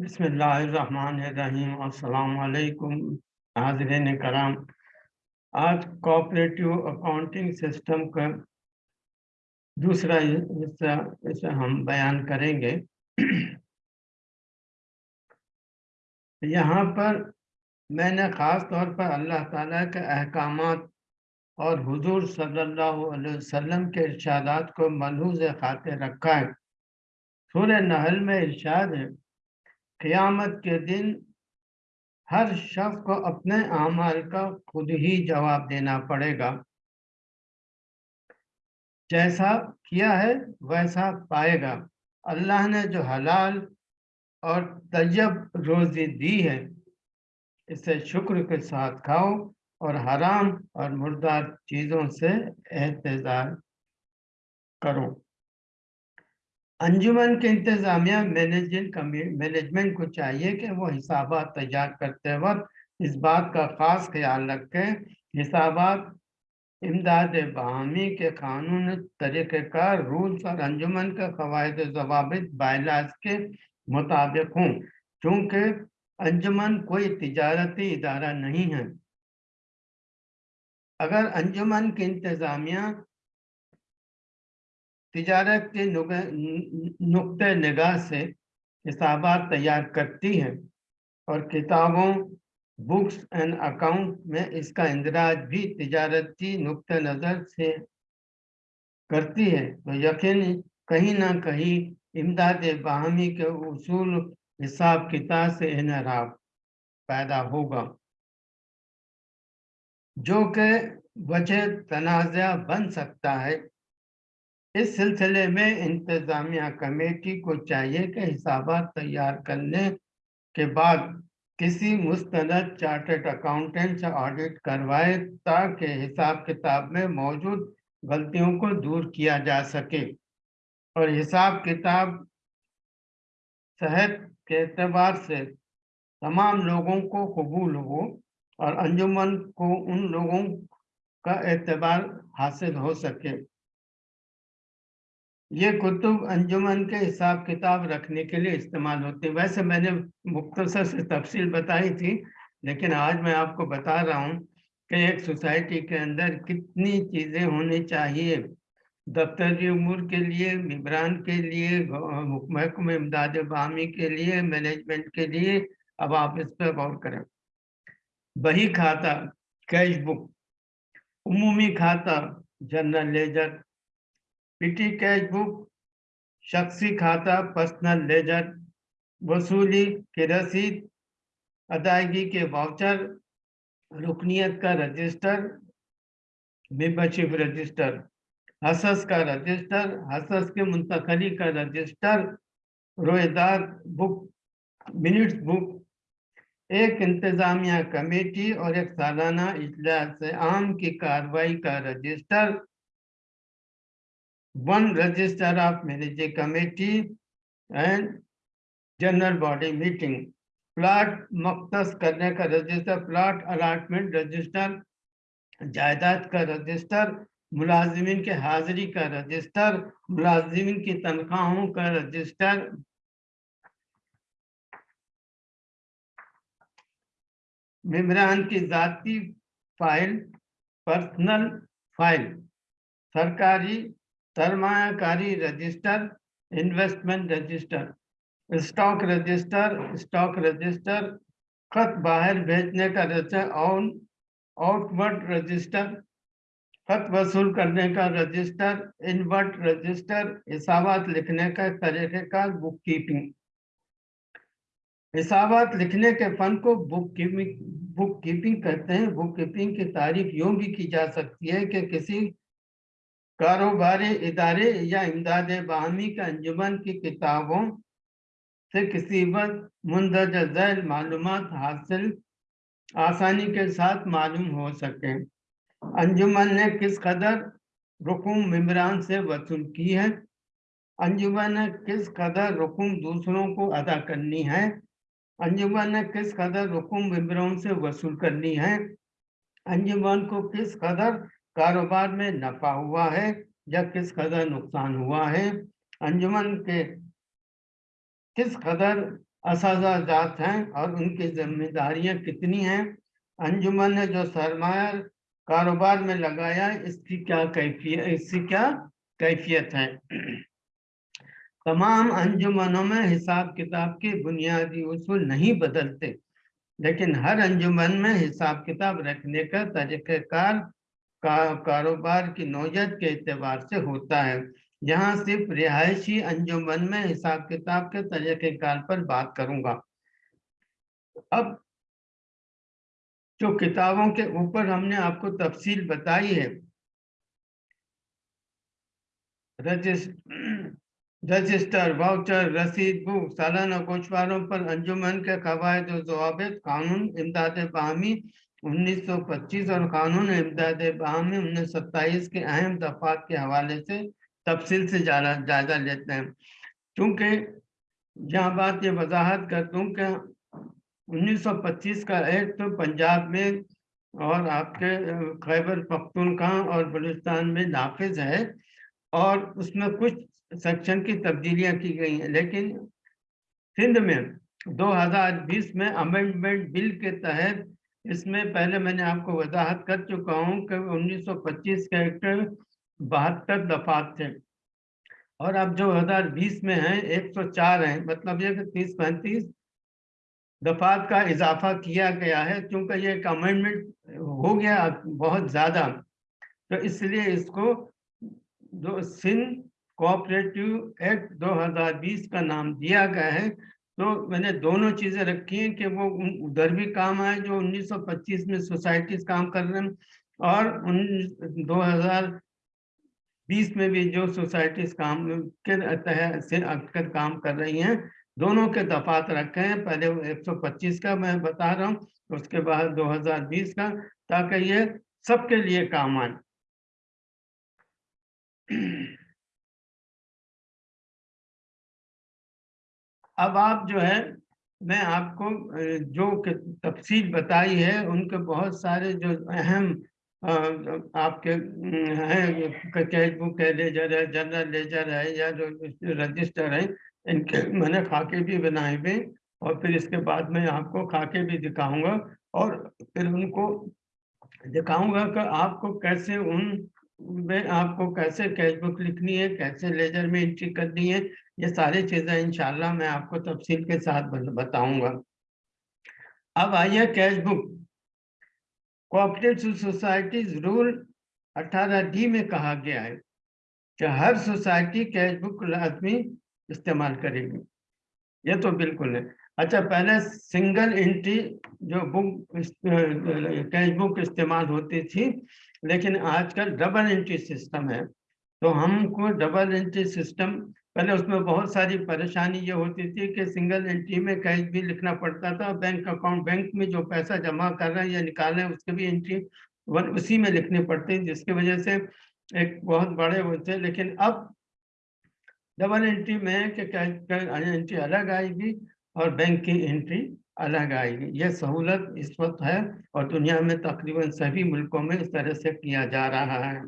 अस्सलाम वालेकुम हाज़रीन कराम। आज कोऑपरेटिव अकाउंटिंग सिस्टम का दूसरा हिस्सा इसे हम बयान करेंगे। यहाँ पर मैंने ख़ास तौर पर अल्लाह ताला के अहकामात और हुजूर सल्लल्लाहु अलैहि वसल्लम के इर्शादात को मलहूज खाते रखा है। सूर्य नहल में इर्शाद है। क़यामत के दिन हर शख्स को अपने अमाल का खुद ही जवाब देना पड़ेगा। जैसा किया है, वैसा पाएगा। अल्लाह ने जो हलाल और तजब रोज़ी दी है, इसे शुक्र के साथ खाओ और हराम और मुर्दार चीज़ों से एहतजाज करो। अंजुमन के इंतज़ामिया मैनेजमेंट मैनेजमेंट को चाहिए कि वो हिसाबात तैयार करते वक्त इस बात का ख़ास ख्याल रखें। हिसाबात इमदाद बहमी के कानून तरीक़ेकार रूल्स और अंजुमन के कवायद जवाब बायलाज के मुताबिक हों, चूँकि अंजुमन कोई तजारती इदारा नहीं है। अगर अंजुमन की इंतज़ामिया तिजारत के नुक़ नगाह से हिसाबात तैयार करती है और किताबों बुक्स एंड अकाउंट में इसका इंदराज भी तिजारती नुक़ नज़र से करती है। तो यकीन कहीं ना कहीं इमदाद बाहमी के उसूल हिसाब किताब से इनराब पैदा होगा। जो कि वजह तनाज़ा बन सकता है इस सिलसिले में इंतज़ामिया कमेटी को चाहिए कि हिसाबात तैयार करने के बाद किसी मुस्तनद चार्टर्ड अकाउंटेंट से ऑडिट करवाए ताकि हिसाब किताब में मौजूद गलतियों को दूर किया जा सके। और हिसाब किताब सेहत के एतबार से तमाम लोगों को कबूल हो और अंजुमन को उन लोगों का एतबार हासिल हो सके। ये कुतुब अंजुमन के हिसाब किताब रखने के लिए इस्तेमाल होते हैं। वैसे मैंने मुख्तसर से तफसील बताई थी, लेकिन आज मैं आपको बता रहा हूँ कि एक सोसाइटी के अंदर कितनी चीज़ें होनी चाहिए। दफ्तरी उमूर के लिए मम्बरान के लिए, महकम इमदाद बामी के लिए, मैनेजमेंट के लिए। अब आप इस पर गौर करें। बही खाता, कैश बुक, उमूमी खाता, general ledger petty cash book, शख्सी खाता, पर्सनल लेजर, वसूली की रसीद, अदायगी के वाउचर रुकनीत का रजिस्टर मेम्बरशिप रजिस्टर हसस का रजिस्टर, हसस के मुंतकली का रजिस्टर, रोएदार बुक मिनट्स बुक, एक इंतजामिया कमेटी और एक सालाना इजलास आम की कार्रवाई का register one register of managing committee and general body meeting plot मख्तस करने का रजिस्टर प्लाट अलाटमेंट रजिस्टर जायदाद का रजिस्टर मुलाजमीन के हाजिरी का रजिस्टर मुलाजमीन की तनख्वाहों का रजिस्टर मेम्बरान की जाती फ़ाइल पर्सनल फ़ाइल सरकारी सरमाकारी register investment register stock register stock register खत बाहर भेजने का रजिस्टर ऑन आउटवर्ड रजिस्टर खत वसूल करने का रजिस्टर इनवर्ट रजिस्टर हिसाबात लिखने का तरीके का बुक कीपिंग हिसाबात लिखने के फन को बुक कीपिंग बुक कीपिंग कहते हैं। बुक कीपिंग की तारीफ़ यूँ भी की जा सकती है कि किसी कारोबारी इदारे या इमदाद बाहमी के अंजुमन की किताबों से किसी वक्त मुंदज झैल मालूम हासिल आसानी के साथ मालूम हो सके। अंजुमन ने किस कदर रुकुम मम्बरान से वसूल की है? अंजुमन ने किस कदर रुकुम दूसरों को अदा करनी है? अंजुमन ने किस कदर रुकुम मम्बरों से वसूल करनी है? अंजुमन को किस कदर कारोबार में नफा हुआ है या किस कदर नुकसान हुआ है? अंजुमन के किस कदर असाजा जात हैं और उनकी जिम्मेदारियाँ कितनी हैं? अंजुमन ने जो सरमाया, कारोबार में लगाया, इसकी क्या कैफियत, इसकी क्या कैफियत है? तमाम अंजुमनों में हिसाब किताब के बुनियादी उसूल नहीं बदलते, लेकिन हर अंजुमन में हिसाब किताब रखने का तरीक़ाकार का कारोबार की नौजत के एतबार से होता है। यहाँ सिर्फ़ रिहायशी अंजुमन में हिसाब किताब के तरीक़ेकार पर बात करूँगा। अब जो किताबों के ऊपर हमने आपको तफसील बताई है। रजिस्टर, वाउचर, रसीद, बुक, सालाना कोशवारों पर अंजुमन के कवायद जवाब, कानून इमदाद बाहमी 1925 और कानून इमदाद बाहमी उन्नीस के अहम दफात के हवाले से तफसील से जायजा लेते हैं। क्योंकि यहाँ बात ये वजाहत कर दूँ कि 1925 का एक्ट तो पंजाब में और आपके खैबर पख्तूनख्वा और बलूचिस्तान में नाफिज है और उसमें कुछ सेक्शन की तब्दीलियाँ की गई हैं। लेकिन सिंध में 2020 में अमेंडमेंट बिल के तहत इसमें पहले मैंने आपको वजाहत कर चुका हूँ कि 1925 के एक्ट बहत्तर दफात थे। और अब जो हज़ार बीस में है 104 है मतलब ये तीस पैंतीस दफात का इजाफा किया गया है, क्योंकि ये एक अमेंडमेंट हो गया बहुत ज़्यादा। तो इसलिए इसको जो सिंध कोऑपरेटिव एक्ट 2020 का नाम दिया गया है तो मैंने दोनों चीज़ें रखी हैं कि वो उधर भी काम आए जो 1925 में सोसाइटीज काम कर रहे हैं और उन 2000 बीस में भी जो सोसाइटीज काम, के तहत से अक्सर काम कर रही हैं। दोनों के दफात रखे हैं। पहले 125 का मैं बता रहा हूँ, उसके बाद 2020 का, ताकि ये सबके लिए काम आए। अब आप जो है, मैं आपको जो तफसील बताई है, उनके बहुत सारे जो अहम आपके हैं कैश बुक है लेजर है, जनरल लेजर है, या जो रजिस्टर है, इनके मैंने खाके भी बनाए हुए, और फिर इसके बाद में आपको खाके भी दिखाऊँगा, और फिर उनको दिखाऊँगा कि आपको कैसे उन, में आपको कैसे कैश बुक लिखनी है, कैसे लेजर में एंट्री करनी है ये सारी चीज़ें इंशाल्लाह मैं आपको तफसील के साथ बताऊँगा। अब आइए cash book. Cooperative societies rule 18 D में कहा गया है कि हर सोसाइटी कैश बुक लाजमी इस्तेमाल करेगी। ये तो बिल्कुल है। अच्छा पहले सिंगल एंट्री जो बुक कैश बुक इस्तेमाल होती थी, लेकिन आजकल डबल एंट्री सिस्टम है। तो हमको डबल एंट्री सिस्टम पहले उसमें बहुत सारी परेशानी ये होती थी कि सिंगल एंट्री में कैश भी लिखना पड़ता था बैंक अकाउंट बैंक में जो पैसा जमा कर रहे हैं या निकाल रहे हैं, उसके भी एंट्री वन उसी में लिखने पड़ते जिसकी वजह से एक बहुत बड़े वो थे। लेकिन अब डबल एंट्री में कि कैश एंट्री अलग आएगी और बैंक की एंट्री अलग आएगी। ये सहूलत इस वक्त है और दुनिया में तकरीबन सभी मुल्कों में इस तरह से किया जा रहा है।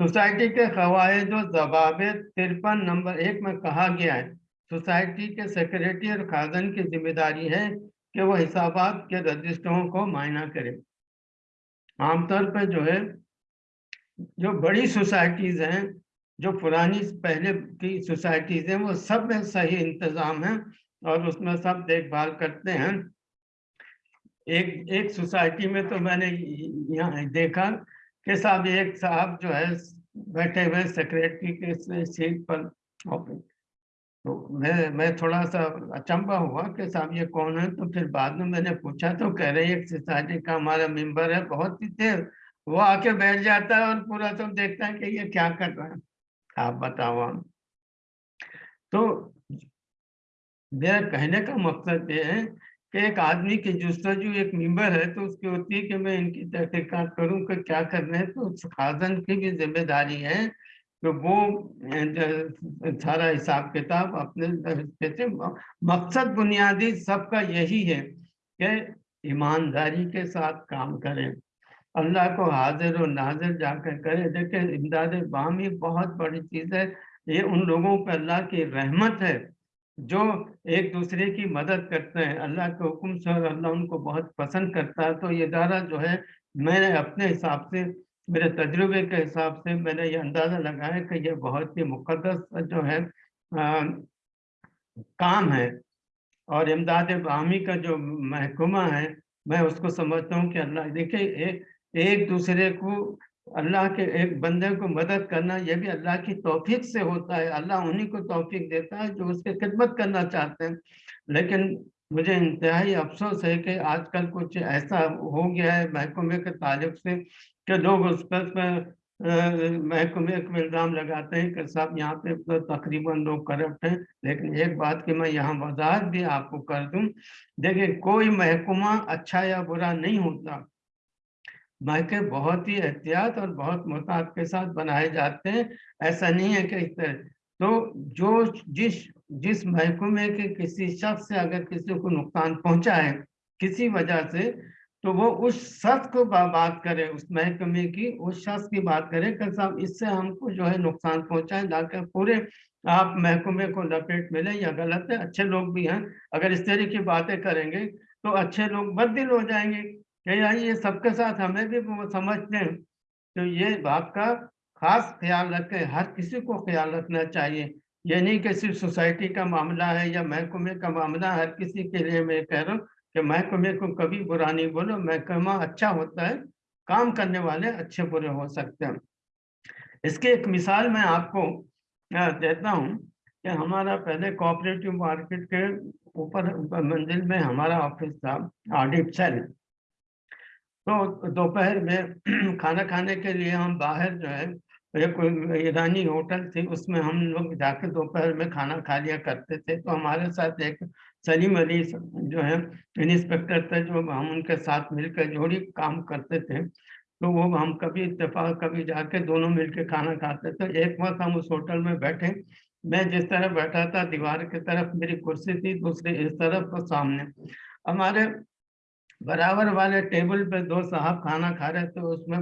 सोसाइटी के कवायद जवाब तिरपन नंबर एक में कहा गया है, सोसाइटी के सेक्रेटरी और खाजन की ज़िम्मेदारी है कि वह हिसाब के रजिस्टरों को मायना करे। आमतौर पर जो है, जो बड़ी सोसाइटीज हैं, जो पुरानी पहले की सोसाइटीज हैं, वो सब में सही इंतज़ाम है और उसमें सब देखभाल करते हैं। एक एक सोसाइटी में तो मैंने यहाँ देखा के साहब एक साहब जो है, बैठे हुए सेक्रेटरी के सीट पर तो मैं मैं थोड़ा सा अचंबा हुआ कि साहब ये कौन है? तो फिर बाद में मैंने पूछा तो कह रहे, एक सोसाइटी का हमारा मेंबर है, बहुत ही देर, वो आके बैठ जाता है और पूरा सब देखता है कि ये क्या कर रहा है। आप बताओ हम तो मेरा कहने का मकसद ये है कि एक आदमी की जस्तजू एक मेंबर है तो उसकी होती है कि मैं इनकी तहकीकात करूँ कि क्या करना है? तो खाजन की भी ज़िम्मेदारी है कि वो सारा हिसाब किताब अपने कहते मकसद बुनियादी सबका यही है कि ईमानदारी के साथ काम करें। अल्लाह को हाजिर और नाजिर जाकर करें। देखें इमदाद बामी बहुत बड़ी चीज़ है। ये उन लोगों पर अल्लाह की रहमत है जो एक दूसरे की मदद करते हैं अल्लाह के हुक्म से और अल्लाह उनको बहुत पसंद करता है तो ये इदारा जो है मैंने अपने हिसाब से मेरे तजुर्बे के हिसाब से मैंने ये अंदाज़ा लगाया कि ये बहुत ही मुकदस जो है आ, काम है। और इमदाद बामी का जो महकुमा है मैं उसको समझता हूँ कि अल्लाह देखिए एक दूसरे को अल्लाह के एक बंदे को मदद करना यह भी अल्लाह की तौफीक से होता है। अल्लाह उन्हीं को तौफीक देता है जो उसके खिदमत करना चाहते हैं। लेकिन मुझे इंतहाई अफसोस है कि आजकल कुछ ऐसा हो गया है महकमे के ताल्लुक से कि लोग उस पर महकमे को इल्ज़ाम लगाते हैं कि साहब यहाँ पे तो तकरीबन लोग करप्ट हैं। लेकिन एक बात की मैं यहाँ वजाहत भी आपको कर दूँ, देखिए कोई महकुमा अच्छा या बुरा नहीं होता। मायके बहुत ही एहतियात और बहुत मोहतात के साथ बनाए जाते हैं, ऐसा नहीं है कि इस तरह। तो जो जिस जिस महकमे के किसी शख्स से अगर किसी को नुकसान पहुँचा है किसी वजह से तो वो उस शख्स को बात करे, उस महकमे की, उस शख्स की बात करे कि साहब इससे हमको जो है नुकसान पहुँचा है लाकर पूरे आप महकमे को लपेट मिले या गलत है, अच्छे लोग भी हैं, अगर इस तरह की बातें करेंगे तो अच्छे लोग बददिल हो जाएँगे। यार ये सबके साथ हमें भी समझते हैं। तो ये बात का खास ख्याल रखें, हर किसी को ख्याल रखना चाहिए। ये नहीं कि सिर्फ़ सोसाइटी का मामला है या महकमे का मामला, हर किसी के लिए मैं कह रहा हूँ कि महकमे को कभी बुरा नहीं बोलो, महकमा अच्छा होता है, काम करने वाले अच्छे बुरे हो सकते हैं। इसकी एक मिसाल मैं आपको देता हूँ कि हमारा पहले कोऑपरेटिव मार्केट के ऊपर मंजिल में हमारा ऑफ़िस था ऑडिट सेल। तो दोपहर में खाना खाने के लिए हम बाहर जो है एक ईरानी होटल थी, उसमें हम लोग जाकर दोपहर में खाना खा लिया करते थे। तो हमारे साथ एक सलीम अली जो है इंस्पेक्टर थे, जो हम उनके साथ मिलकर जोड़ी काम करते थे। तो वो हम कभी इतफाक कभी जाके दोनों मिलकर खाना खाते थे। एक वक्त हम उस होटल में बैठे। मैं जिस तरह बैठा था, दीवार की तरफ़ मेरी कुर्सी थी, दूसरी इस तरफ़ तो सामने। हमारे बराबर वाले टेबल पे दो साहब खाना खा रहे थे, उसमें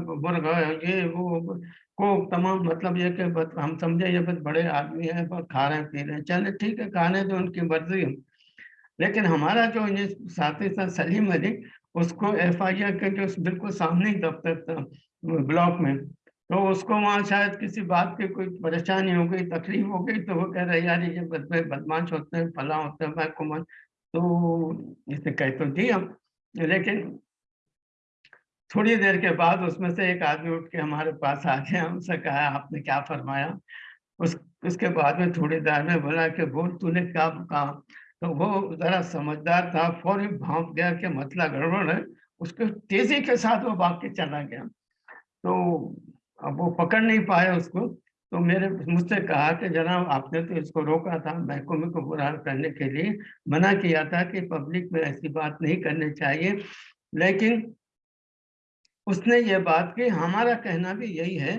ये, वो को तमाम मतलब ये कि हम समझे ये बस बड़े आदमी हैं पर खा रहे हैं, पी रहे चले, ठीक है, खाने तो उनकी मर्ज़ी लेकिन हमारा जो ये साथी था, सलीम अली, उसको एफ़ आई आर के जो बिल्कुल सामने ही दफ्तर था, ब्लॉक में तो उसको वहाँ शायद किसी बात की कोई परेशानी हो गई, तकलीफ़ हो गई तो वो कह रहे, यार, ये बदमाश होते हैं, फला होते हैं, मैं तो इसे कह तो दी हम लेकिन थोड़ी देर के बाद उसमें से एक आदमी उठ के हमारे पास आ गया, हमसे कहा, आपने क्या फरमाया? उस, उसके बाद में थोड़ी देर में बोला कि, बोल, तूने क्या कहा? तो वो जरा समझदार था, फौरी भाप गया कि मतला गड़बड़ है, उसके तेज़ी के साथ वो भाग के चला गया। तो अब वो पकड़ नहीं पाया उसको। तो मेरे मुझसे कहा कि, जनाब, आपने तो इसको रोका था, महकमे को बुरा करने के लिए। मना किया था कि पब्लिक में ऐसी बात नहीं करनी चाहिए। लेकिन उसने ये बात की। हमारा कहना भी यही है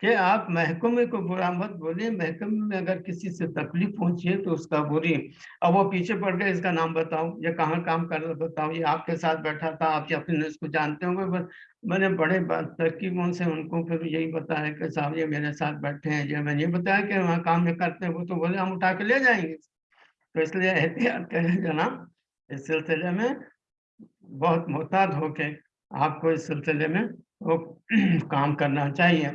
कि आप महकमे को बुरा मत बोलिए। महकमे में अगर किसी से तकलीफ़ पहुँची है तो उसका बुरी। अब वो पीछे पड़ गए, इसका नाम बताओ ये कहाँ काम कर बताओ ये आपके साथ बैठा था, आप अपने इसको जानते होंगे, बस मैंने बड़े तरकीबों से उनको फिर यही बताया कि साहब ये मेरे साथ बैठे हैं, ये मैंने ये बताया कि वहाँ काम में करते हैं, वो तो बोले, हम उठा के ले जाएँगे। तो इसलिए एहतियात करें जनाब, इस सिलसिले में बहुत मोहताद होके आपको इस सिलसिले में वो काम करना चाहिए।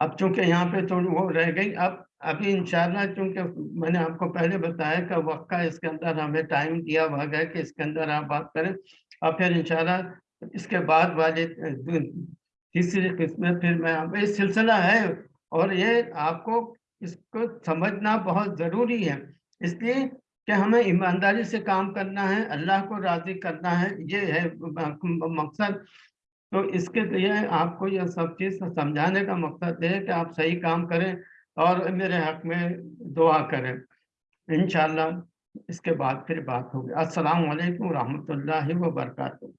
अब चूँकि यहाँ पे थोड़ी वो रह गई, अब अभी इंशाल्लाह चूँकि मैंने आपको पहले बताया कि वक्त का इसके अंदर हमें टाइम दिया हुआ है कि इसके अंदर आप बात करें। और फिर इंशाल्लाह इसके बाद वाले तीसरी किस्म फिर मैं आप इस सिलसिला है और ये आपको इसको समझना बहुत ज़रूरी है। इसलिए कि हमें ईमानदारी से काम करना है, अल्लाह को राज़ी करना है, ये है मकसद। तो इसके लिए आपको यह सब चीज़ समझाने का मकसद है कि आप सही काम करें और मेरे हक में दुआ करें। इन इसके बाद फिर बात होगी। अस्सलाम वालेकुम रहमतुल्लाहि व बरकातहू